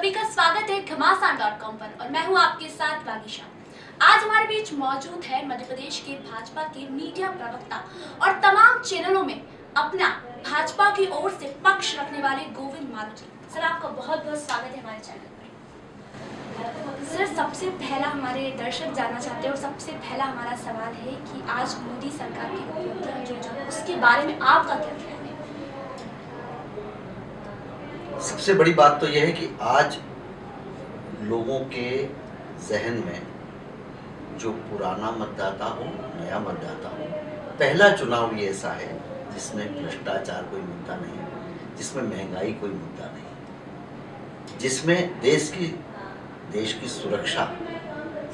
सभी का स्वागत है घमासान डॉट कॉम पर और मैं हूँ आपके साथ बागिशा आज हमारे बीच मौजूद है मध्य प्रदेश के भाजपा के मीडिया प्रवक्ता और तमाम चैनलों में अपना भाजपा की ओर से पक्ष रखने वाले गोविंद मारुति सर, आपका बहुत बहुत स्वागत है हमारे चैनल पर सर, सबसे पहला हमारे दर्शक जानना चाहते हैं और सबसे पहला हमारा सवाल है कि आज मोदी सरकार की जो जो उसके बारे में आपका क्या है? सबसे बड़ी बात तो यह है कि आज लोगों के जहन में जो पुराना मतदाता हो, नया मतदाता हो, पहला चुनाव ये ऐसा है जिसमें भ्रष्टाचार कोई मुद्दा नहीं, जिसमें महँगाई कोई मुद्दा नहीं, जिसमें देश की देश की सुरक्षा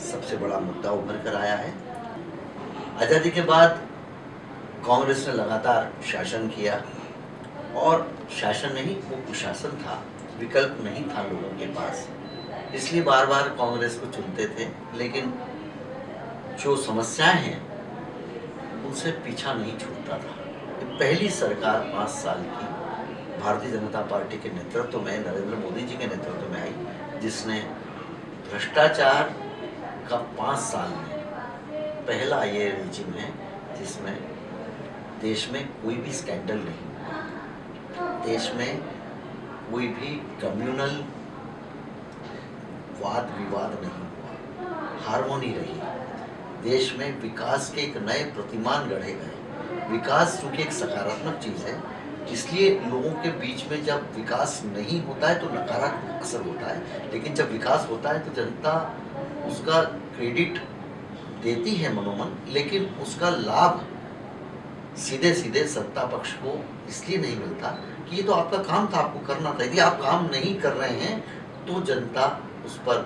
सबसे बड़ा मुद्दा उभर कर आया है। आज़ादी के बाद कांग्रेस ने लगातार शासन किया। और शासन नहीं, वो कुशासन था, विकल्प नहीं था लोगों के पास। इसलिए बार बार कांग्रेस को चुनते थे, लेकिन जो समस्याएँ हैं, उनसे पीछा नहीं छूटता था। पहली सरकार पाँच साल की, भारतीय जनता पार्टी के नेतृत्व में, नरेंद्र मोदी जी के नेतृत्व में आई, जिसने भ्रष्टाचार का पाँच साल में पहला ये रिजिम है, जिसमें देश में कोई भी स्कैंडल नहीं। देश में कोई भी कम्युनल वाद विवाद नहीं हुआ। हारमोनी रही। देश में विकास के एक नए प्रतिमान गढ़े गए। विकास चूँकि एक सकारात्मक चीज़ है, इसलिए लोगों के बीच में जब विकास नहीं होता है तो नकारात्मक असर होता है। लेकिन जब विकास होता है तो जनता उसका क्रेडिट देती है मनोमन, लेकिन उसका लाभ सीधे सीधे सत्ता पक्ष को इसलिए नहीं मिलता कि ये तो आपका काम था आपको करना था। यदि आप काम नहीं कर रहे हैं तो जनता उस पर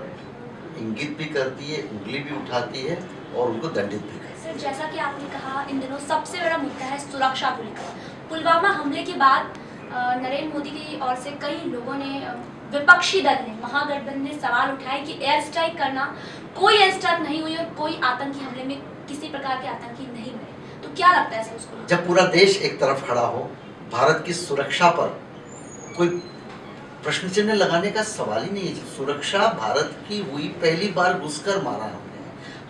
इंगित भी करती है उंगली भी उठाती है और उनको दंडित भी करती है। सर जैसा कि आपने कहा इन दिनों सबसे बड़ा मुद्दा है सुरक्षा को लेकर। पुलवामा हमले के बाद नरेंद्र मोदी की ओर से कई लोगों ने विपक्षी दल ने महागठबंधन ने सवाल उठाए कि एयर स्ट्राइक करना कोई एयर स्ट्राइक नहीं हुई और कोई आतंकी हमले में किसी प्रकार के आतंकी नहीं हुए तो क्या लगता है सर उसको जब पूरा देश एक तरफ़ खड़ा हो भारत की सुरक्षा पर कोई प्रश्न चिन्ह लगाने का सवाल ही नहीं है। सुरक्षा भारत की हुई पहली बार घुसकर मारा हमने।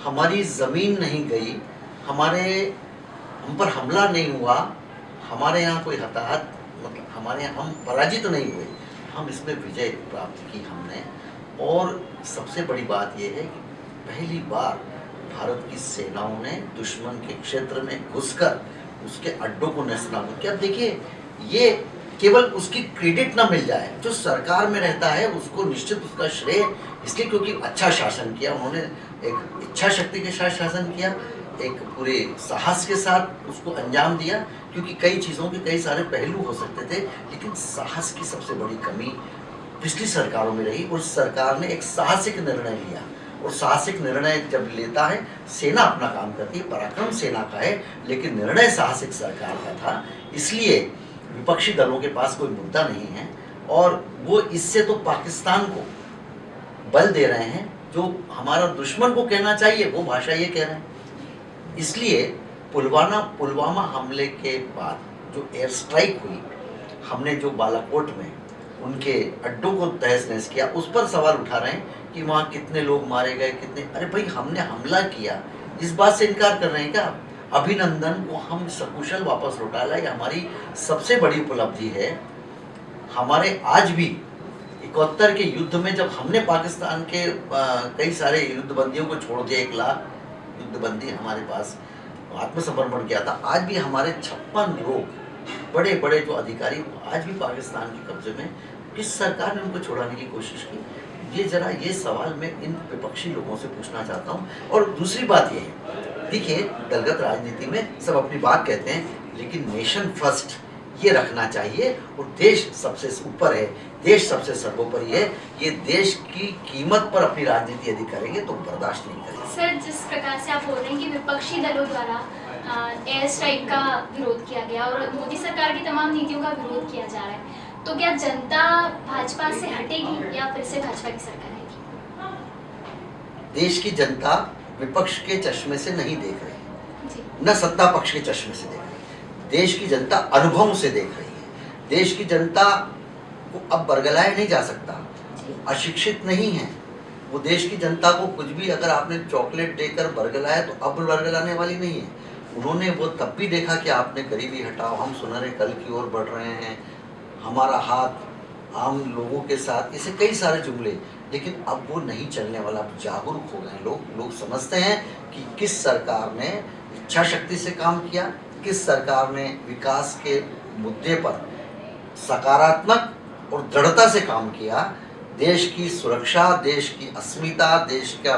हमारी ज़मीन नहीं गई, हमारे, हम पर हमला नहीं हुआ, हमारे यहाँ कोई हताहत मतलब हमारे यहाँ हम पराजित नहीं हुए, हम इसमें विजय प्राप्त की हमने। और सबसे बड़ी बात यह है कि पहली बार भारत की सेनाओं ने, दुश्मन के क्षेत्र में घुसकर उसके अड्डों को नेस्तनाबूद किया अब देखिए, ये केवल उसकी क्रेडिट ना मिल जाए, जो सरकार में रहता है, उसको निश्चित उसका श्रेय इसलिए क्योंकि अच्छा शासन किया, उन्होंने एक इच्छा शक्ति के साथ शासन किया, एक पूरे साहस के साथ उसको अंजाम दिया, क्योंकि कई चीज़ों के कई सारे पहलू हो सकते थे, लेकिन साहस की सबसे बड़ी कमी पिछली सरकारों में रही और सरकार ने एक साहसिक निर्णय लिया। और साहसिक निर्णय जब लेता है, सेना अपना काम करती है, पराक्रम सेना का है, लेकिन निर्णय साहसिक सरकार का था, इसलिए विपक्षी दलों के पास कोई मुद्दा नहीं है, और वो इससे तो पाकिस्तान को बल दे रहे हैं, जो हमारा दुश्मन को कहना चाहिए, वो भाषा ये कह रहे हैं। इसलिए पुलवाना, पुलवामा हमले के बाद जो एयर स्ट्राइक हुई, हमने जो बालाकोट में उनके अड्डों को तहस नहस किया, उस पर सवाल उठा रहे हैं कि वहाँ कितने लोग मारे गए, कितने? अरे भाई, हमने हमला किया। इस बात से इनकार कर रहे हैं क्या? अभिनंदन को हम सकुशल वापस लौटा लाए हमारी सबसे बड़ी उपलब्धि है, हमारे आज भी इकहत्तर के युद्ध में जब हमने पाकिस्तान के कई सारे युद्धबंदियों को छोड़ दिया, एक लाख युद्धबंदी हमारे पास आत्मसमर्पण किया था, आज भी हमारे छप्पन लोग बड़े बड़े जो अधिकारी, आज भी पाकिस्तान के कब्जे में, किस सरकार ने उनको छोड़ाने की कोशिश की? ये जरा ये सवाल मैं इन विपक्षी लोगों से पूछना चाहता हूँ। और दूसरी बात ये है, देखिए, दलगत राजनीति में सब अपनी बात कहते हैं, लेकिन नेशन फ़र्स्ट, ये रखना चाहिए। और देश सबसे ऊपर है, देश सबसे सर्वोपरि है। ये देश की कीमत पर अपनी राजनीति यदि करेंगे तो बर्दाश्त नहीं करेंगे। सर, जिस प्रकार से आप बोल रहे हैं कि विपक्षी दलों द्वारा एयर स्ट्राइक का विरोध किया गया और मोदी सरकार की तमाम नीतियों का विरोध किया जा रहा है तो क्या जनता भाजपा से हटेगी या फिर से भाजपा की सरकार आएगी? देश की जनता विपक्ष के चश्मे से नहीं देख रही न सत्ता पक्ष के चश्मे से देख रही देश की जनता अनुभव से देख रही है। देश की जनता को अब बरगलाया नहीं जा सकता। वो अशिक्षित नहीं है। वो देश की जनता को कुछ भी अगर आपने चॉकलेट देकर बरगलाया तो अब बरगलाने वाली नहीं है। उन्होंने वो तब भी देखा कि आपने गरीबी हटाओ हम सुनहरे कल की ओर बढ़ रहे हैं। हमारा हाथ आम लोगों के साथ ऐसे कई सारे जुमले, लेकिन अब वो नहीं चलने वाला, अब जागरूक हो गए लोग। लोग समझते हैं कि किस सरकार ने इच्छा शक्ति से काम किया, किस सरकार ने विकास के मुद्दे पर सकारात्मक और दृढ़ता से काम किया। देश की सुरक्षा, देश की अस्मिता, देश का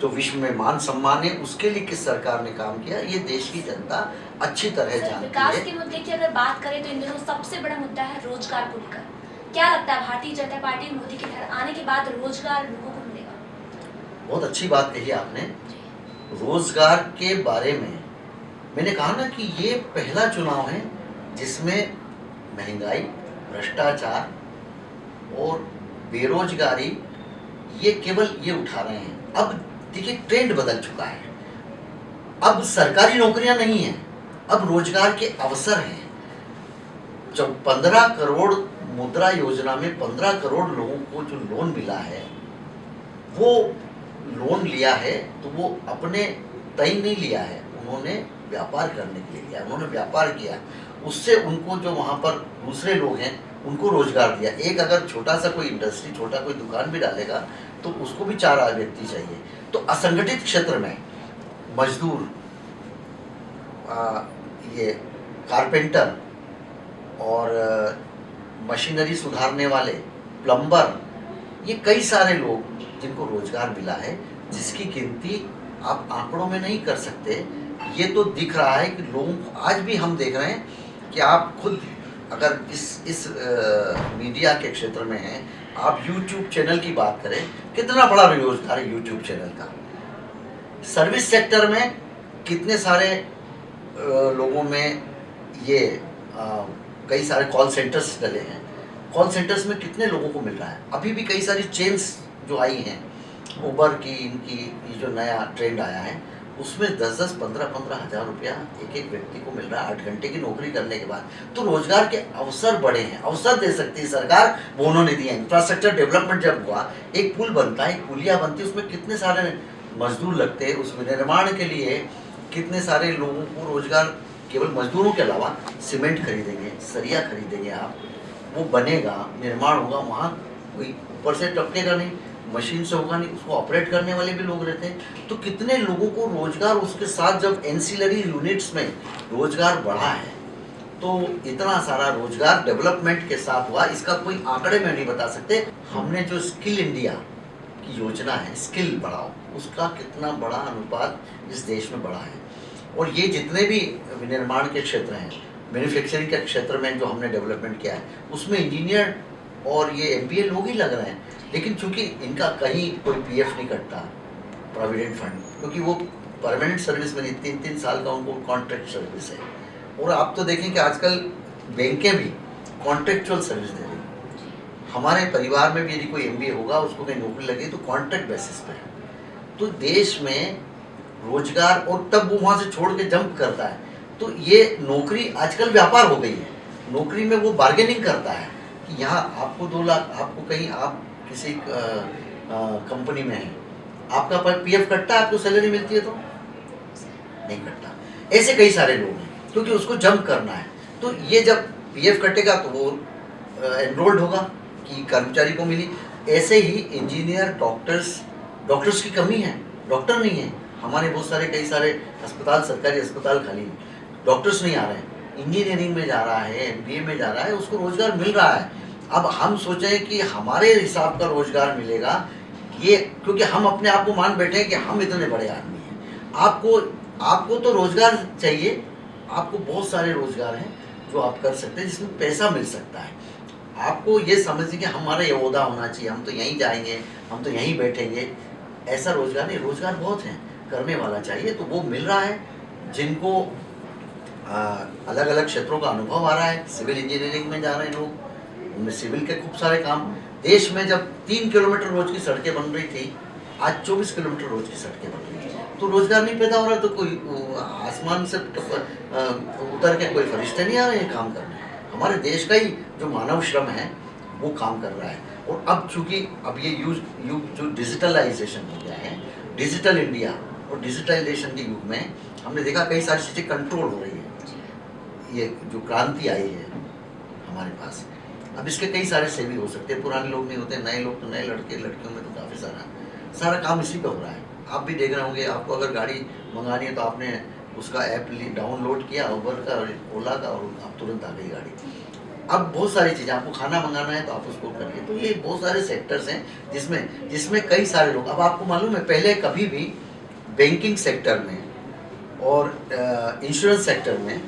जो विश्व में मान सम्मान है, उसके लिए किस सरकार ने काम किया, ये देश की जनता अच्छी तरह जानती विकास के मुद्दे की अगर बात करें तो इन दिनों सबसे बड़ा मुद्दा है रोज़गार को लेकर। क्या लगता है भारतीय जनता पार्टी मोदी के घर आने के बाद रोज़गार लोगों को मिलेगा? बहुत अच्छी बात कही आपने। रोज़गार के बारे में मैंने कहा ना कि ये पहला चुनाव है जिसमें महँगाई भ्रष्टाचार और बेरोजगारी ये केवल ये उठा रहे हैं। अब देखिए ट्रेंड बदल चुका है। अब सरकारी नौकरियाँ नहीं हैं। अब रोज़गार के अवसर हैं। जब पंद्रह करोड़ मुद्रा योजना में पंद्रह करोड़ लोगों को जो लोन मिला है, वो लोन लिया है तो वो अपने तय नहीं लिया है। उन्होंने व्यापार करने के लिए लिया उन्होंने व्यापार किया। उससे उनको जो वहाँ पर दूसरे लोग हैं, उनको रोज़गार दिया। एक अगर छोटा सा कोई इंडस्ट्री, छोटा कोई दुकान भी डालेगा तो उसको भी चार व्यक्ति चाहिए। तो असंगठित क्षेत्र में मजदूर ये कारपेंटर और मशीनरी सुधारने वाले प्लम्बर ये कई सारे लोग जिनको रोज़गार मिला है जिसकी गिनती आप आंकड़ों में नहीं कर सकते। ये तो दिख रहा है कि लोगों को आज भी हम देख रहे हैं कि आप खुद अगर इस इस आ, मीडिया के क्षेत्र में हैं आप यूट्यूब चैनल की बात करें कितना बड़ा रोज़गार है YouTube चैनल का। सर्विस सेक्टर में कितने सारे लोगों में ये कई सारे कॉल सेंटर्स डले हैं। कॉल सेंटर्स में कितने लोगों को मिल रहा है? अभी भी कई सारी चेन्स जो आई हैं ऊबर की, इनकी, ये जो नया ट्रेंड आया है, उसमें दस दस पंद्रह पंद्रह हज़ार रुपया एक एक व्यक्ति को मिल रहा है आठ घंटे की नौकरी करने के बाद। तो रोज़गार के अवसर बढ़े हैं, अवसर दे सकती है सरकार, वो उन्होंने दिया इंफ्रास्ट्रक्चर डेवलपमेंट जब हुआ, एक पुल बनता है, एक पुलिया बनती है, उसमें कितने सारे मजदूर लगते हैं, उसमें निर्माण के लिए कितने सारे लोगों को रोज़गार केवल मजदूरों के अलावा सीमेंट खरीदेंगे, सरिया खरीदेंगे आप, वो बनेगा, निर्माण होगा, वहाँ कोई ऊपर से टपकेगा नहीं, मशीन से होगा नहीं, उसको ऑपरेट करने वाले भी लोग रहते हैं। तो कितने लोगों को रोज़गार उसके साथ जब एनसीलरी यूनिट्स में रोज़गार बढ़ा है तो इतना सारा रोज़गार डेवलपमेंट के साथ हुआ, इसका कोई आंकड़े में नहीं बता सकते। हमने जो स्किल इंडिया योजना है स्किल बढ़ाओ। उसका कितना बड़ा अनुपात इस देश में बढ़ा है। और ये जितने भी विनिर्माण के क्षेत्र हैं मैन्युफैक्चरिंग के क्षेत्र में जो हमने डेवलपमेंट किया है, उसमें इंजीनियर और ये एमबीए लोग ही लग रहे हैं। लेकिन चूँकि इनका कहीं कोई पीएफ नहीं कटता प्रोविडेंट फंड क्योंकि वो परमानेंट सर्विस में नहीं, तीन तीन साल का उनको कॉन्ट्रैक्ट सर्विस है। और आप तो देखें कि आजकल बैंकें भी कॉन्ट्रेक्चुअल सर्विस दे हमारे परिवार में भी यदि कोई एम होगा, उसको कहीं नौकरी लगी तो कॉन्ट्रैक्ट बेसिस पे है। तो देश में रोज़गार और तब वो वहाँ से छोड़ के जंप करता है। तो ये नौकरी आजकल व्यापार हो गई है। नौकरी में वो बार्गेनिंग करता है कि यहाँ आपको दो लाख, आपको कहीं आप किसी कंपनी में है। आपका पर पीएफ कटता है, आपको सैलरी मिलती है तो? नहीं कटता। ऐसे कई सारे लोग हैं, क्योंकि उसको जंप करना है। तो ये जब पीएफ कटेगा तो वो एनरोल्ड होगा। कि कर्मचारी को मिली। ऐसे ही इंजीनियर डॉक्टर्स डॉक्टर्स की कमी है। डॉक्टर नहीं है। हमारे बहुत सारे, कई सारे अस्पताल, सरकारी अस्पताल खाली हैं। डॉक्टर्स नहीं आ रहे हैं। इंजीनियरिंग में जा रहा है एमबीए में जा रहा है, उसको रोज़गार मिल रहा है। अब हम सोचें कि हमारे हिसाब का रोज़गार मिलेगा, ये क्योंकि हम अपने आप को मान बैठे हैं कि हम इतने बड़े आदमी हैं। आपको आपको तो रोज़गार चाहिए। आपको बहुत सारे रोज़गार हैं जो आप कर सकते हैं, जिसमें पैसा मिल सकता है। आपको ये समझिए कि हमारा ये अहदा होना चाहिए हम तो यहीं जाएँगे हम तो यहीं बैठेंगे। ऐसा रोज़गार नहीं रोज़गार बहुत है करने वाला चाहिए तो वो मिल रहा है जिनको आ, अलग अलग क्षेत्रों का अनुभव आ रहा है सिविल इंजीनियरिंग में जा रहे हैं लोग उनमें सिविल के खूब सारे काम। देश में जब तीन किलोमीटर रोज की सड़कें बन रही थी आज चौबीस किलोमीटर रोज की सड़कें बन रही थी तो रोज़गार नहीं पैदा हो रहा तो कोई आसमान से उतर के कोई फरिश्ते नहीं आ रहे हैं काम करने। हमारे देश का ही जो मानव श्रम है, वो काम कर रहा है। और अब चूँकि अब ये युग युग जो डिजिटलाइजेशन हो गया है डिजिटल इंडिया और डिजिटलाइजेशन के युग में हमने देखा कई सारी चीज़ें कंट्रोल हो रही है। ये जो क्रांति आई है हमारे पास। अब इसके कई सारे सेवी हो सकते हैं। पुराने लोग नहीं होते, नए लोग तो नए लड़के, लड़कियों में तो काफ़ी सारा। सारा काम इसी पर हो रहा है। आप भी देख रहे होंगे, आपको अगर गाड़ी मंगानी है तो आपने उसका ऐप डाउनलोड किया उबर का और ओला का और आप तुरंत आ गई गाड़ी। अब बहुत सारी चीज़ें आपको खाना मंगाना है तो आप उसको करिए तो ये बहुत सारे सेक्टर्स हैं जिसमें जिसमें कई सारे लोग अब आपको मालूम है पहले कभी भी बैंकिंग सेक्टर में और इंश्योरेंस सेक्टर में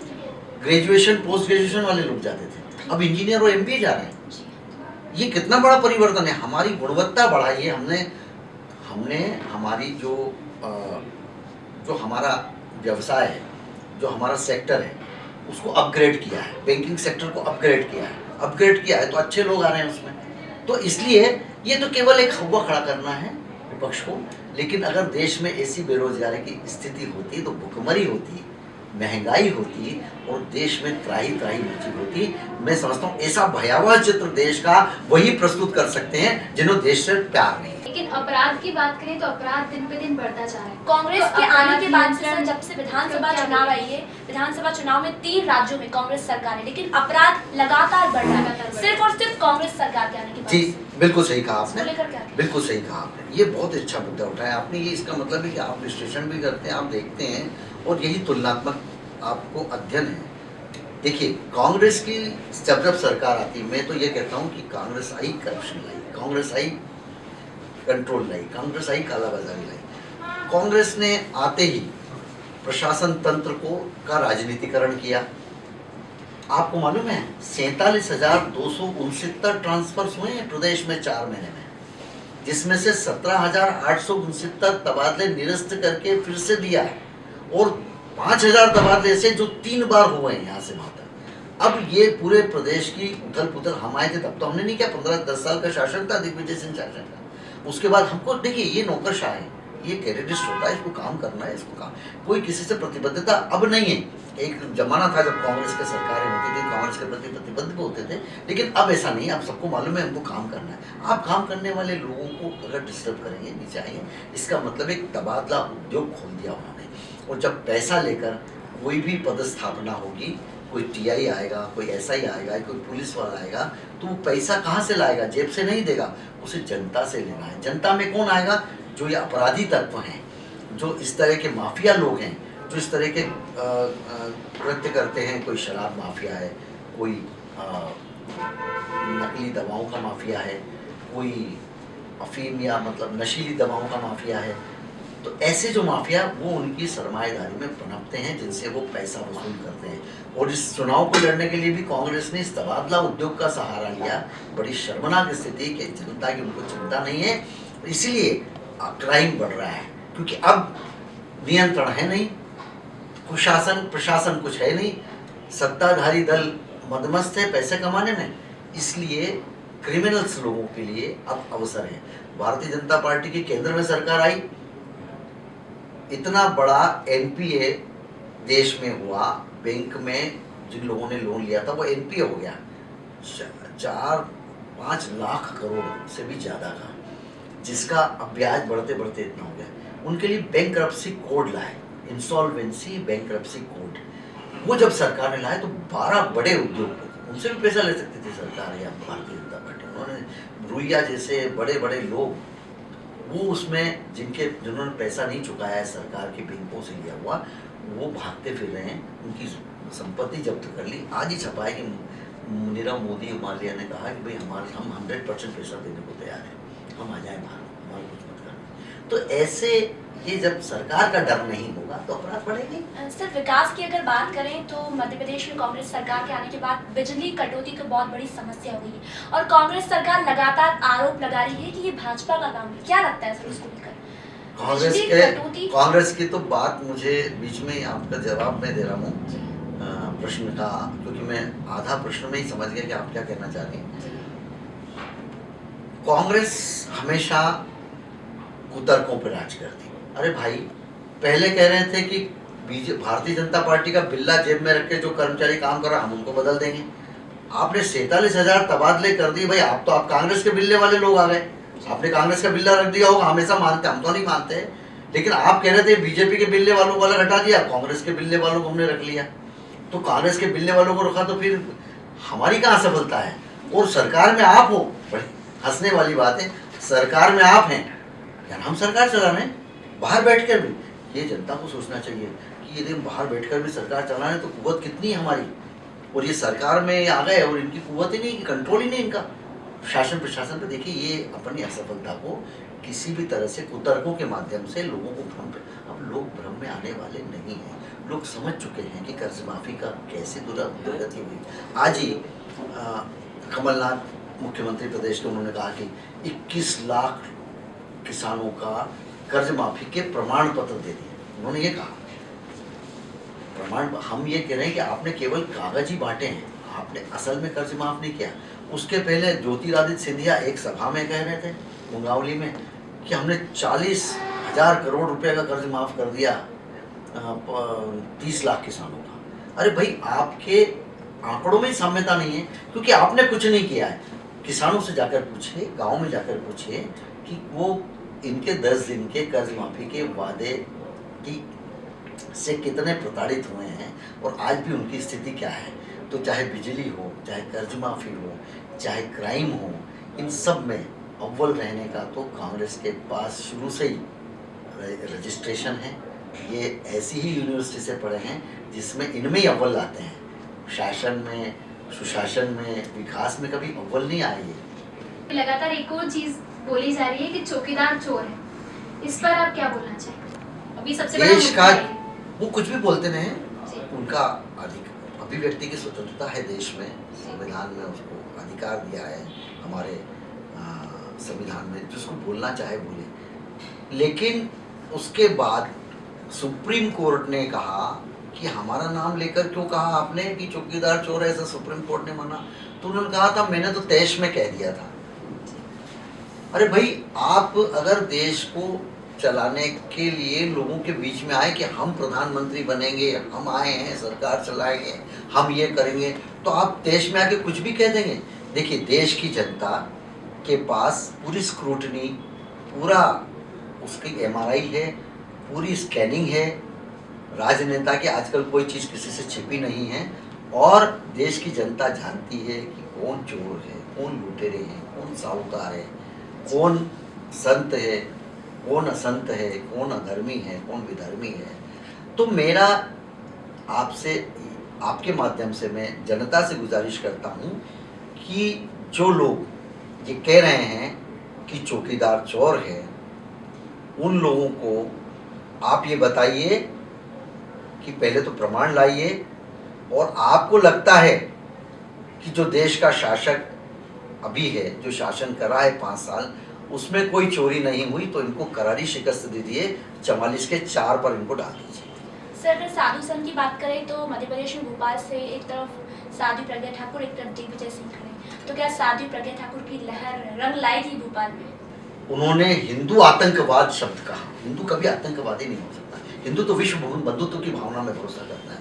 ग्रेजुएशन पोस्ट ग्रेजुएशन वाले लोग जाते थे। अब इंजीनियर और एमबीए जा रहे हैं। ये कितना बड़ा परिवर्तन है? हमारी गुणवत्ता बढ़ाई है। हमने हमने हमारी जो आ, जो हमारा व्यवसाय है, जो हमारा सेक्टर है, उसको अपग्रेड किया है बैंकिंग सेक्टर को अपग्रेड किया है। अपग्रेड किया है तो अच्छे लोग आ रहे हैं उसमें। तो इसलिए ये तो केवल एक हवा खड़ा करना है विपक्ष को, लेकिन अगर देश में ऐसी बेरोजगारी की स्थिति होती तो भुखमरी होती, महँगाई होती, और देश में त्राही त्राही मची होती, मैं समझता हूँ ऐसा भयावह चित्र देश का वही प्रस्तुत कर सकते हैं, जिन्होंने देश से प्यार नहीं अपराध की बात करें तो अपराध दिन पे दिन बढ़ता जा रहा है। कांग्रेस तो के आने अपराध के बाद से जब से विधानसभा चुनाव आई है विधानसभा चुनाव में तीन राज्यों में कांग्रेस सरकार है लेकिन अपराध लगातार बढ़ रहा है। सिर्फ़ और सिर्फ़ कांग्रेस सरकार के आने के बाद जी बिल्कुल सही कहा आपने। बिल्कुल सही कहा आपने। ये बहुत अच्छा मुद्दा उठाया आपने। ये इसका मतलब है कि आप विश्लेषण भी करते हैं आप देखते हैं और यही तुलनात्मक आपको अध्ययन है। देखिए कांग्रेस की जब जब सरकार आती मैं तो ये कहता हूँ कि कांग्रेस आई करप्शन लाई कांग्रेस आई कंट्रोल लाई कांग्रेस आई, कालाबाजारी लाई। कांग्रेस ने आते ही प्रशासन तंत्र को, का राजनीतिकरण किया। आपको मालूम है, सैतालीस हज़ार दो सौ उनसत्तर ट्रांसफ़र हुए हैं प्रदेश में चार महीने में। जिसमें से सत्रह हज़ार आठ सौ उनसत्तर तबादले निरस्त करके फिर से दिया है, और पाँच हज़ार तबादले ऐसे जो तीन बार हुए हैं यहाँ से वहाँ अब ये पूरे प्रदेश की उथल पुथल हम आए थे, तब तो हमने नहीं किया, पंद्रह दस साल का शासन था, दिग्विजय सिंह शासन का उसके बाद हमको, देखिए, ये नौकरशाह है, ये कैरेटिस्ट होता है, इसको काम करना है, इसको काम, कोई किसी से प्रतिबद्धता अब नहीं है। एक जमाना था जब कांग्रेस की सरकारें होती थी, कांग्रेस के प्रति प्रतिबद्ध होते थे, लेकिन अब ऐसा नहीं है, अब सबको मालूम है, हमको काम करना है। आप काम करने वाले लोगों को अगर डिस्टर्ब करेंगे, नीचे आएँगे इसका मतलब एक तबादला उद्योग खोल दिया उन्होंने। और जब पैसा लेकर कोई भी पदस्थापना होगी कोई टीआई आएगा, कोई एसआई आएगा, कोई पुलिस वाला आएगा तो वो पैसा कहाँ से लाएगा? जेब से नहीं देगा, उसे जनता से लेना है। जनता में कौन आएगा? जो ये अपराधी तत्व हैं, जो इस तरह के माफिया लोग हैं, जो इस तरह के कृत्य करते हैं, कोई शराब माफिया है, कोई नकली दवाओं का माफिया है, कोई अफीम या मतलब नशीली दवाओं का माफिया है तो ऐसे जो माफिया, वो उनकी सरमाएदारी में पनपते हैं, जिनसे वो पैसा वसूल करते हैं। और इस चुनाव को लड़ने के लिए भी कांग्रेस ने इस तबादला उद्योग का सहारा लिया। बड़ी शर्मनाक स्थिति कि जनता की उनको चिंता नहीं है। इसीलिए क्राइम बढ़ रहा है, क्योंकि अब नियंत्रण है नहीं, कुशासन, प्रशासन कुछ है नहीं। सत्ताधारी दल मदमस्त है पैसे कमाने में, इसलिए क्रिमिनल्स लोगों के लिए अब अवसर है। भारतीय जनता पार्टी की केंद्र में सरकार आई इतना बड़ा एनपीए देश में हुआ, बैंक में जिन लोगों ने लोन लिया था, वो एनपीए हो गया। चार, पाँच लाख करोड़ से भी ज़्यादा का, जिसका ब्याज बढ़ते बढ़ते इतना हो गया। उनके लिए बैंक कोड लाए इंसॉल्वेंसी बैंक कोड। वो जब सरकार ने लाए तो 12 बड़े उद्योग उनसे भी पैसा ले सकती थी सरकार या भारतीय जनता पार्टी। उन्होंने रुइया जैसे बड़े बड़े लोग वो उसमें जिनके, जिन्होंने पैसा नहीं चुकाया है, सरकार के बैंकों से लिया हुआ, वो भागते फिर रहे हैं। उनकी संपत्ति जब्त कर ली। आज ही छपा है कि नीरव मोदी मालिया ने कहा कि भाई, हमारे, हम हंड्रेड परसेंट पैसा देने को तैयार हैं। हम आ जाए बाहर। हमारा कुछ मत करना। तो ऐसे ये जब सरकार का डर नहीं होगा तो अपराध बढ़ेंगे। सर विकास की अगर बात करें तो मध्य प्रदेश में कांग्रेस सरकार के आने के बाद बिजली कटौती तो बहुत बड़ी समस्या हुई है और कांग्रेस सरकार लगातार आरोप लगा रही है कि ये भाजपा का काम है। क्या लगता है सर उसको लेकर? कांग्रेस के कांग्रेस की तो बात मुझे बीच में ही आपका जवाब मैं दे रहा हूँ। प्रश्न का क्योंकि मैं आधा प्रश्न में ही समझ गया कि आप क्या कहना चाह रहे हैं कांग्रेस हमेशा कुतर्कों पर राज करती अरे भाई, पहले कह रहे थे कि बीजे, भारतीय जनता पार्टी का बिल्ला जेब में रख के जो कर्मचारी काम कर रहा हम उनको बदल देंगे। आपने सैतालीस हज़ार तबादले कर दिए, भाई, आप तो आप कांग्रेस के बिल्ले वाले लोग आ गए। आपने कांग्रेस का बिल्ला रख दिया होगा, हमेशा मानते, हम तो नहीं मानते। लेकिन आप कह रहे थे बीजेपी के बिल्ले वालों को अलग हटा दिया, कांग्रेस के बिल्ले वालों को हमने रख लिया। तो कांग्रेस के बिल्ले वालों को रखा तो फिर हमारी कहाँ सफलता है? और सरकार में आप हो, बड़ी हंसने वाली बात है, सरकार में आप हैं। यार, हम सरकार चला रहे हैं। बाहर बैठ कर भी, ये जनता को सोचना चाहिए कि यदि हम बाहर बैठकर भी सरकार चला रहे तो कुवत कितनी है हमारी? और ये सरकार में आ गए और इनकी कुवत ही नहीं कंट्रोल ही नहीं इनका। शासन प्रशासन पे देखिए, ये अपनी असफलता को किसी भी तरह से कुतर्कों के माध्यम से लोगों को भ्रम अब लोग भ्रम में आने वाले नहीं हैं। लोग समझ चुके हैं कि कर्ज माफ़ी का कैसे दुरा दुर्गति हुई। आज ही कमलनाथ मुख्यमंत्री प्रदेश के उन्होंने कहा कि 21 लाख किसानों का कर्ज माफ़ी के प्रमाण पत्र दे दिए। उन्होंने ये कहा। प्रमाण, हम ये कह रहे हैं कि आपने केवल कागज़ ही बांटे हैं। आपने असल में कर्ज माफ़ नहीं किया। उसके पहले ज्योतिरादित्य सिंधिया एक सभा में कह रहे थे, मुंगावली में, कि हमने चालीस हज़ार करोड़ रुपए का कर्ज माफ़ कर दिया तीस लाख किसानों का। अरे भाई, आपके आंकड़ों में साम्यता नहीं है, क्योंकि आपने कुछ नहीं किया है। किसानों से जाकर पूछे, गाँव में जाकर पूछे कि वो इनके दस दिन के कर्ज माफ़ी के वादे की से कितने प्रताड़ित हुए हैं और आज भी उनकी स्थिति क्या है? तो चाहे बिजली हो, चाहे कर्ज माफ़ी हो, चाहे क्राइम हो, इन सब में अव्वल रहने का तो कांग्रेस के पास शुरू से ही रजिस्ट्रेशन है। ये ऐसी ही यूनिवर्सिटी से पढ़े हैं जिसमें इनमें ही अव्वल आते हैं। शासन में, सुशासन में, विकास में कभी अव्वल नहीं ये। लगातार एक और चीज़ बोली जा रही है कि चौकीदार चोर है। इस पर आप क्या बोलना चाहेंगे? अभी सबसे बड़ा देश का वो कुछ भी बोलते नहीं उनका अधिक अभिव्यक्ति की स्वतंत्रता है देश में। संविधान में उसको अधिकार दिया है हमारे संविधान में। जिसको बोलना चाहे बोले। लेकिन उसके बाद सुप्रीम कोर्ट ने कहा कि हमारा नाम लेकर क्यों कहा आपने कि चौकीदार चोर है ऐसा सुप्रीम कोर्ट ने माना। तो उन्होंने कहा था मैंने तो तैश में कह दिया था। अरे भाई, आप अगर देश को चलाने के लिए लोगों के बीच में आए कि हम प्रधानमंत्री बनेंगे, हम आए हैं, सरकार चलाएँगे हम ये करेंगे तो आप देश में आके कुछ भी कह देंगे। देखिए, देश की जनता के पास पूरी स्क्रूटनी पूरा उसकी एमआरआई है, पूरी स्कैनिंग है। राजनेता की आजकल कोई चीज़ किसी से छिपी नहीं है और देश की जनता जानती है कि कौन चोर है, कौन लुटेरे हैं, कौन साहूकार है। कौन संत है, कौन असंत है, कौन अधर्मी है, कौन विधर्मी है? तो मेरा आपसे, आपके माध्यम से मैं जनता से गुजारिश करता हूँ कि जो लोग ये कह रहे हैं कि चौकीदार चोर है, उन लोगों को आप ये बताइए कि पहले तो प्रमाण लाइए और आपको लगता है कि जो देश का शासक अभी है जो शासन कर रहा है पाँच साल उसमें कोई चोरी नहीं हुई तो इनको करारी शिकस्त दे दिए चवालीस के चार पर इनको डाल दीजिए। सर अगर साधु संघ की बात करें तो मध्य प्रदेश में भोपाल से एक तरफ़ साधु प्रज्ञा ठाकुर एक तरफ़ दिग्विजय सिंह खड़े तो क्या साधु प्रज्ञा ठाकुर की लहर रंग लाई थी भोपाल में? उन्होंने हिंदू आतंकवाद शब्द कहा। हिंदू कभी आतंकवादी नहीं हो सकता। हिंदू तो विश्व बंधुत्व की भावना में भरोसा करता है।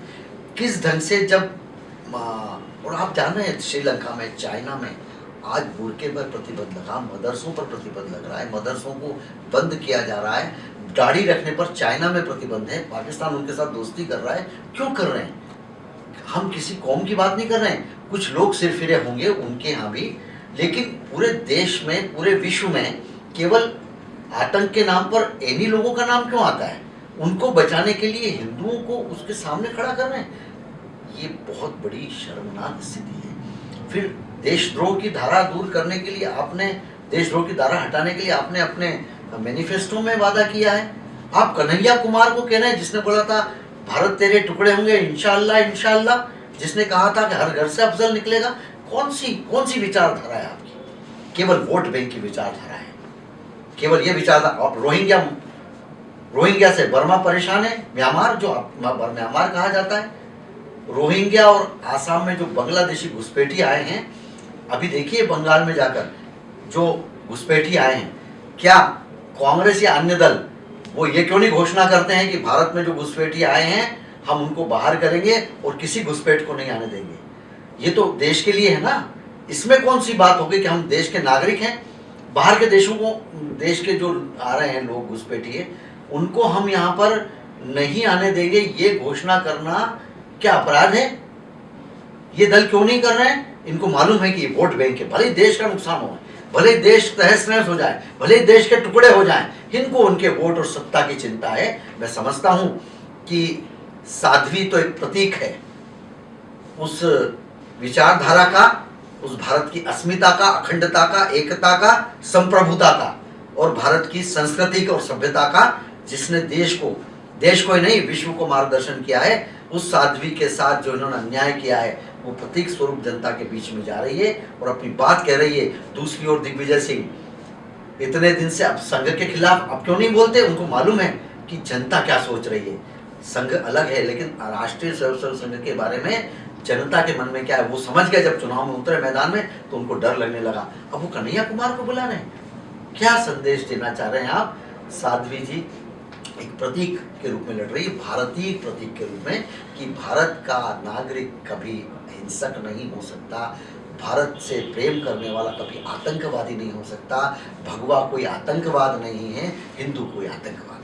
किस ढंग से जब और आप जान रहे हैं श्रीलंका में चाइना में आज बुरके पर प्रतिबंध लगा, मदरसों पर प्रतिबंध लग रहा है, मदरसों को बंद किया जा रहा है, दाढ़ी रखने पर चाइना में प्रतिबंध है, पाकिस्तान उनके साथ दोस्ती कर रहा है, क्यों कर रहे हैं? हम किसी कौम की बात नहीं कर रहे हैं, कुछ लोग सिर फिरे होंगे उनके यहाँ भी, लेकिन पूरे देश में, पूरे विश्व में केवल आतंक के नाम पर इन्हीं लोगों का नाम क्यों आता है? उनको बचाने के लिए हिंदुओं को उसके सामने खड़ा कर रहे हैं। ये बहुत बड़ी शर्मनाक स्थिति है। फिर देशद्रोह की धारा दूर करने के लिए आपने, देशद्रोह की धारा हटाने के लिए आपने अपने मैनिफेस्टो में वादा किया है। आप कन्हैया कुमार को कह रहे हैं, जिसने बोला था, भारत तेरे टुकड़े होंगे, इंशाल्लाह इंशाल्लाह। जिसने कहा था कि हर घर से अफजल निकलेगा। कौन सी कौन सी विचारधारा है आपकी? केवल वोट बैंक की विचारधारा है। केवल ये विचारधारा और रोहिंग्या रोहिंग्या से बर्मा परेशान है। म्यांमार जो म्यांमार कहा जाता है। रोहिंग्या और आसाम में जो बांग्लादेशी घुसपैठी आए हैं, अभी देखिए बंगाल में जाकर जो घुसपैठी आए हैं, क्या कांग्रेस या अन्य दल, वो ये क्यों नहीं घोषणा करते हैं कि भारत में जो घुसपैठी आए हैं, हम उनको बाहर करेंगे और किसी घुसपैठ को नहीं आने देंगे। ये तो देश के लिए है ना? इसमें कौन सी बात होगी कि हम देश के नागरिक हैं? बाहर के देशों को, देश के जो आ रहे हैं लोग घुसपैठिए उनको हम यहाँ पर नहीं आने देंगे, ये घोषणा करना क्या अपराध है? ये दल क्यों नहीं कर रहे हैं? इनको मालूम है कि वोट बैंक है। भले देश का नुकसान हो भले देश तहस नहस हो जाए, भले देश के टुकड़े हो जाएँ, इनको उनके वोट और सत्ता की चिंता है। मैं समझता हूँ कि साध्वी तो एक प्रतीक है। उस विचारधारा का, उस भारत की अस्मिता का, अखंडता का, एकता का, संप्रभुता का और भारत की संस्कृति और सभ्यता का, जिसने देश को देश को ही नहीं, विश्व को मार्गदर्शन किया है, उस साध्वी के साथ जो इन्होंने अन्याय किया है, वो प्रतीक स्वरूप जनता के बीच में जा रही है और अपनी बात कह रही है। दूसरी ओर दिग्विजय सिंह, इतने दिन से अब संघ के खिलाफ अब क्यों नहीं बोलते? उनको मालूम है कि जनता क्या सोच रही है। संघ अलग है, लेकिन राष्ट्रीय स्वयंसेवक संघ के बारे में जनता के मन में क्या है, वो समझ गए जब चुनाव में उतरे मैदान में तो उनको डर लगने लगा। अब वो कन्हैया कुमार को बुला रहे हैं। क्या संदेश देना चाह रहे हैं आप? साध्वी जी एक प्रतीक के रूप में लड़ रही है भारतीय प्रतीक के रूप में कि भारत का नागरिक कभी हिंसक नहीं हो सकता भारत से प्रेम करने वाला कभी आतंकवादी नहीं हो सकता भगवा कोई आतंकवाद नहीं है हिंदू कोई आतंकवाद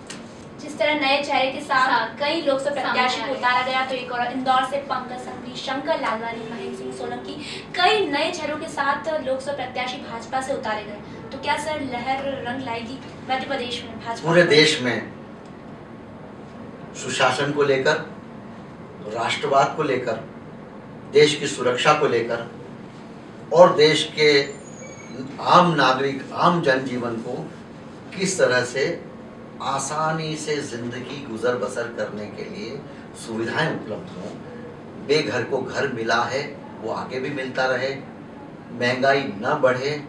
जिस तरह नए चेहरे के साथ कई लोकसभा प्रत्याशी को उतारा गया तो एक और इंदौर से पंकज संघवी शंकर लालवानी महेंद्र सिंह सोलंकी कई नए चेहरों के साथ लोकसभा प्रत्याशी भाजपा से उतारे गए। तो क्या सर लहर रंग लाएगी मध्य प्रदेश में भाजपा? पूरे देश में सुशासन को लेकर, राष्ट्रवाद को लेकर, देश की सुरक्षा को लेकर, और देश के आम नागरिक, आम जनजीवन को किस तरह से आसानी से ज़िंदगी गुजर बसर करने के लिए सुविधाएँ उपलब्ध हों बेघर को घर मिला है, वो आगे भी मिलता रहे, महँगाई न बढ़े,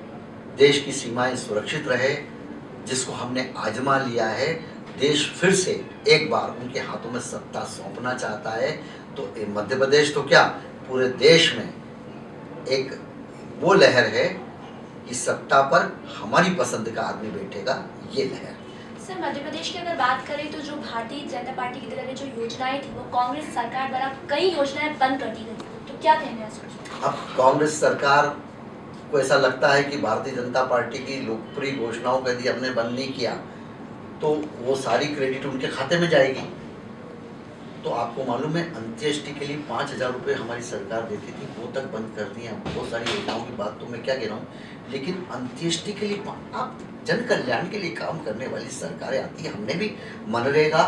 देश की सीमाएँ सुरक्षित रहे, जिसको हमने आजमा लिया है देश फिर से एक बार उनके हाथों में सत्ता सौंपना चाहता है तो मध्य प्रदेश तो क्या पूरे देश में एक वो लहर है कि सत्ता पर हमारी पसंद का आदमी बैठेगा ये लहर। सर मध्य प्रदेश की अगर बात करें तो जो भारतीय जनता पार्टी की तरफ़ जो योजनाएँ थी वो कांग्रेस सरकार द्वारा कई योजनाएँ बंद कर दी गई तो क्या कहना है अब कांग्रेस सरकार को ऐसा लगता है कि भारतीय जनता पार्टी की लोकप्रिय घोषणाओं को यदि हमने बंद नहीं किया तो वो सारी क्रेडिट उनके खाते में जाएगी। तो आपको मालूम है, अंत्येष्टि के लिए पाँच हज़ार रुपये हमारी सरकार देती थी, वो तक बंद कर दिए हैं बहुत सारी योजनाओं की बात तो मैं क्या कह रहा हूँ, लेकिन अंत्येष्टि के लिए आप जन कल्याण के लिए काम करने वाली सरकारें आती है, हमने भी मनरेगा,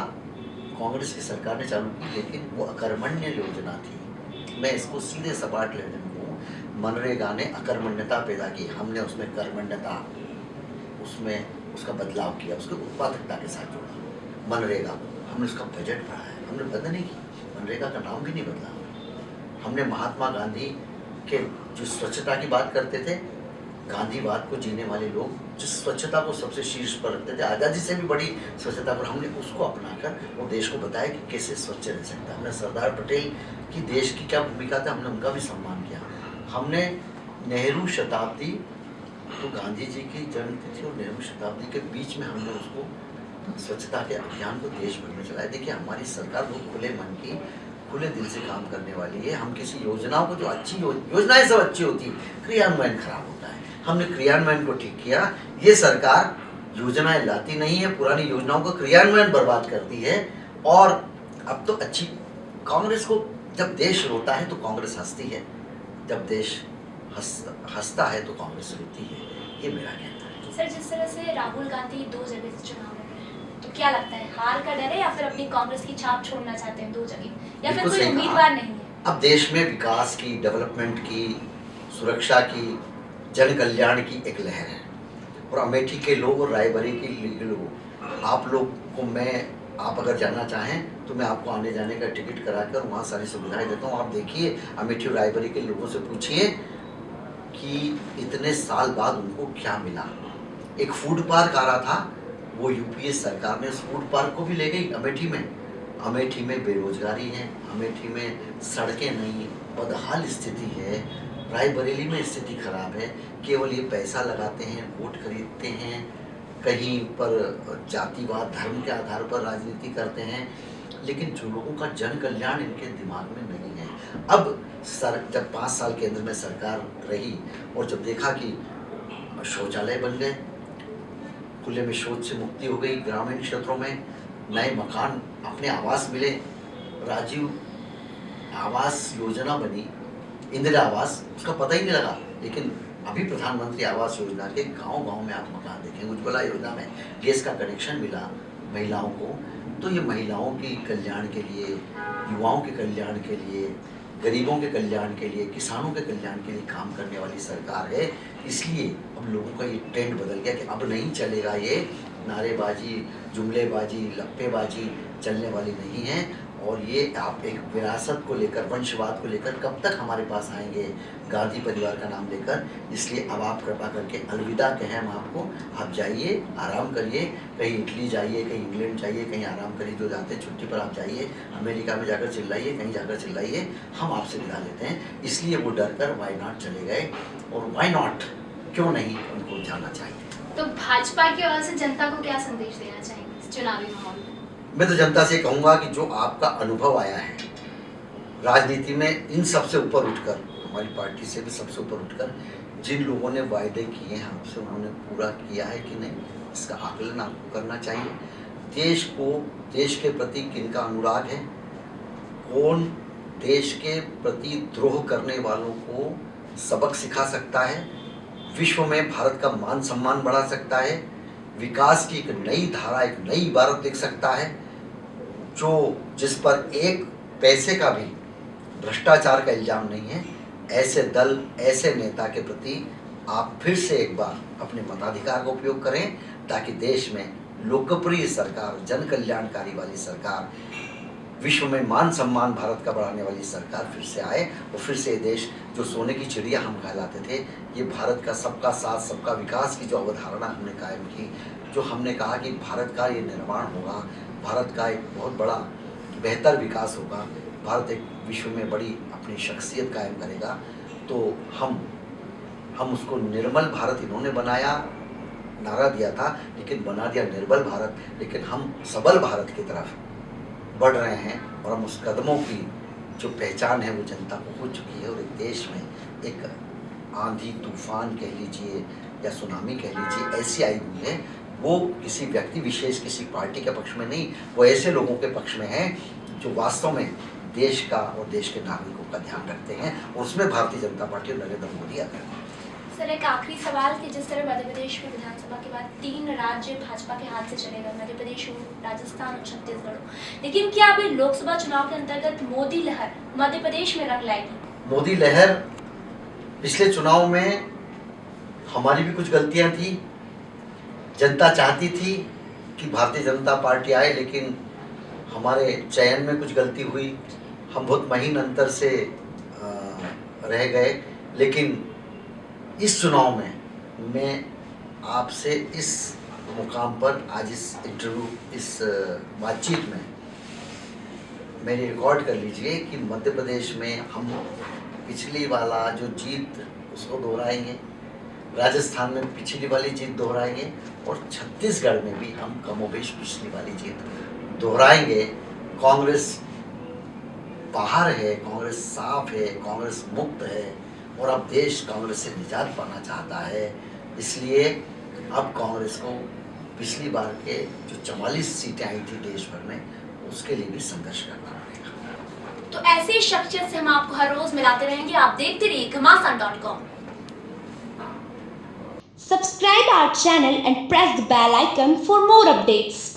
कांग्रेस की सरकार ने चालू की, लेकिन वो अकर्मण्य योजना थी। मैं इसको सीधे सपाट लेने को मनरेगा ने अकर्मण्यता पैदा की, हमने उसमें कर्मण्यता, उसमें उसका बदलाव किया, उसको उत्पादकता के साथ जोड़ा। मनरेगा, हमने उसका बजट बढ़ाया, हमने बंद नहीं की। मनरेगा का नाम भी नहीं बदला। हमने महात्मा गांधी के जो स्वच्छता की बात करते थे, गांधीवाद को जीने वाले लोग जिस स्वच्छता को सबसे शीर्ष पर रखते थे, आज़ादी से भी बड़ी स्वच्छता पर हमने उसको अपनाकर वो देश को बताया कि कैसे स्वच्छ रह सकता हमने सरदार पटेल की देश की क्या भूमिका था, हमने उनका भी सम्मान किया। हमने नेहरू शताब्दी तो गांधी जी की जन्म तिथि और नेहरू शताब्दी के बीच में हमने उसको स्वच्छता के अभियान को देश भर में चलाया। देखिए, हमारी सरकार बहुत खुले मन की, खुले दिल से काम करने वाली है। हम किसी योजनाओं को जो अच्छी योजनाएँ सब अच्छी होती हैं, क्रियान्वयन खराब होता है। हमने क्रियान्वयन को ठीक किया। ये सरकार योजनाएँ लाती नहीं है, पुरानी योजनाओं का क्रियान्वयन बर्बाद करती है। और अब तो अच्छी, कांग्रेस को जब देश रोता है तो कांग्रेस हंसती है। जब देश हंसता है तो कांग्रेस रोती है ये मेरा कहना है। सर जिस तरह से राहुल गांधी दो जगह से चुनाव लड़ रहे हैं तो क्या लगता है हार का डर है या फिर अपनी कांग्रेस की छाप छोड़ना चाहते हैं दो जगह? या फिर कोई उम्मीदवार नहीं है? अब देश में विकास की डेवलपमेंट की सुरक्षा की जन कल्याण की एक लहर है। और अमेठी के लोग और रायबरी के लोग आप लोग को मैं आप अगर जाना चाहें तो मैं आपको आने जाने का टिकट करा कर वहाँ सारी सुविधाएँ देता हूँ। आप देखिए अमेठी और रायबरी के लोगों से पूछिए कि इतने साल बाद उनको क्या मिला? एक फ़ूड पार्क आ रहा था, वो यूपीए सरकार ने उस फ़ूड पार्क को भी ले गई, अमेठी में। अमेठी में बेरोजगारी है, अमेठी में सड़कें नहीं बदहाल स्थिति है, रायबरेली में स्थिति खराब है, केवल ये पैसा लगाते हैं, वोट खरीदते हैं, कहीं पर जातिवाद, धर्म के आधार पर राजनीति करते हैं, लेकिन जो लोगों का जन कल्याण इनके दिमाग में नहीं है। अब सर, जब पाँच साल केंद्र में सरकार रही और जब देखा कि शौचालय बन गए, खुले में शौच से मुक्ति हो गई, ग्रामीण क्षेत्रों में नए मकान अपने आवास मिले, राजीव आवास योजना बनी, इंदिरा आवास, उसका पता ही नहीं लगा। लेकिन अभी प्रधानमंत्री आवास योजना के गाँव गाँव में आप मकान देखेंगे उज्ज्वला योजना में गैस का कनेक्शन मिला महिलाओं को। तो ये महिलाओं की कल्याण के लिए, युवाओं के कल्याण के लिए गरीबों के कल्याण के लिए, किसानों के कल्याण के लिए काम करने वाली सरकार है। इसलिए अब लोगों का ये ट्रेंड बदल गया कि अब नहीं चलेगा ये। नारेबाजी, जुमलेबाजी, लप्पेबाजी चलने वाली नहीं है। और ये आप एक विरासत को लेकर, वंशवाद को लेकर कब तक हमारे पास आएँगे? गांधी परिवार का नाम लेकर। इसलिए अब आप कृपा करके अलविदा कहें हम आपको। आप जाइए, आराम करिए। कहीं इटली जाइए, कहीं इंग्लैंड जाइए, कहीं आराम करिए। जो जाते हैं छुट्टी पर आप जाइए। अमेरिका में जाकर चिल्लाइए, कहीं जाकर चिल्लाइए। हम आपसे विदा लेते हैं। इसलिए वो डर कर वाई नॉट चले गए। और वाई नॉट क्यों नहीं उनको जाना चाहिए? तो भाजपा की ओर से जनता को क्या संदेश देना इस चुनावी माहौल में तो जनता से कहूँगा कि जो आपका अनुभव आया है, राजनीति में इन सबसे ऊपर उठकर, हमारी पार्टी से भी सबसे ऊपर उठकर, जिन लोगों ने वायदे किए हैं आपसे, उन्होंने पूरा किया है कि नहीं, इसका आकलन आपको करना चाहिए। देश को, देश के प्रति किनका अनुराग है? कौन देश के प्रति द्रोह करने वालों को सबक सिखा सकता है? विश्व में भारत का मान सम्मान बढ़ा सकता है? विकास की एक नई धारा, एक नई इबारत देख सकता है, जो जिस पर एक पैसे का भी भ्रष्टाचार का इल्ज़ाम नहीं है, ऐसे दल, ऐसे नेता के प्रति आप फिर से एक बार अपने मताधिकार का उपयोग करें, ताकि देश में लोकप्रिय सरकार जन कल्याणकारी वाली सरकार विश्व में मान सम्मान भारत का बढ़ाने वाली सरकार फिर से आए और फिर से ये देश जो सोने की चिड़िया हम कहलाते थे, ये भारत का सबका साथ, सबका विकास की जो अवधारणा हमने कायम की, जो हमने कहा कि भारत का ये निर्माण होगा, भारत का एक बहुत बड़ा, बेहतर विकास होगा, भारत एक विश्व में बड़ी अपनी शख्सियत कायम करेगा तो हम हम उसको निर्मल भारत इन्होंने बनाया, नारा दिया था, लेकिन बना दिया निर्बल भारत, लेकिन हम सबल भारत की तरफ़ बढ़ रहे हैं और हम उस कदमों की जो पहचान है वो जनता को हो चुकी है और एक देश में एक आंधी, तूफ़ान कह लीजिए या सुनामी कह लीजिए, ऐसी आई हुई है। वो किसी व्यक्ति विशेष, किसी पार्टी के पक्ष में नहीं, वो ऐसे लोगों के पक्ष में है जो वास्तव में देश का और देश के नागरिकों का ध्यान रखते हैं और उसमें भारतीय जनता पार्टी और नरेंद्र मोदी अगर सर, एक आखिरी सवाल कि जिस तरह मध्य प्रदेश में विधानसभा के बाद तीन राज्य भाजपा के हाथ से चले गए, मध्य प्रदेश हो राजस्थान और छत्तीसगढ़। लेकिन क्या अभी लोकसभा चुनाव के अंतर्गत मोदी लहर मध्य प्रदेश में रंग लाएगी? मोदी लहर पिछले चुनाव में हमारी भी कुछ गलतियाँ थी। जनता चाहती थी कि भारतीय जनता पार्टी आए, लेकिन हमारे चयन में कुछ गलती हुई। हम बहुत महीन अंतर से रह गए, लेकिन इस चुनाव में मैं आपसे इस मुकाम पर आज इस इंटरव्यू इस बातचीत में मेरी रिकॉर्ड कर लीजिए कि मध्य प्रदेश में हम पिछली वाला जो जीत, उसको दोहराएँगे। राजस्थान में पिछली वाली जीत दोहराएँगे और छत्तीसगढ़ में भी हम कमोबेश पिछली वाली जीत दोहराएँगे। कांग्रेस बाहर है, कांग्रेस साफ़ है, कांग्रेस मुक्त है। और अब देश कांग्रेस से निजात पाना चाहता है। इसलिए अब कांग्रेस को पिछली बार के जो चवालीस सीटें आई थी देश भर में उसके लिए भी संघर्ष करना पड़ेगा। तो ऐसी शख्सियत से हम आपको हर रोज मिलाते रहेंगे। आप देखते रहिए Ghamasan dot com. Subscribe our channel and press the bell icon for more updates.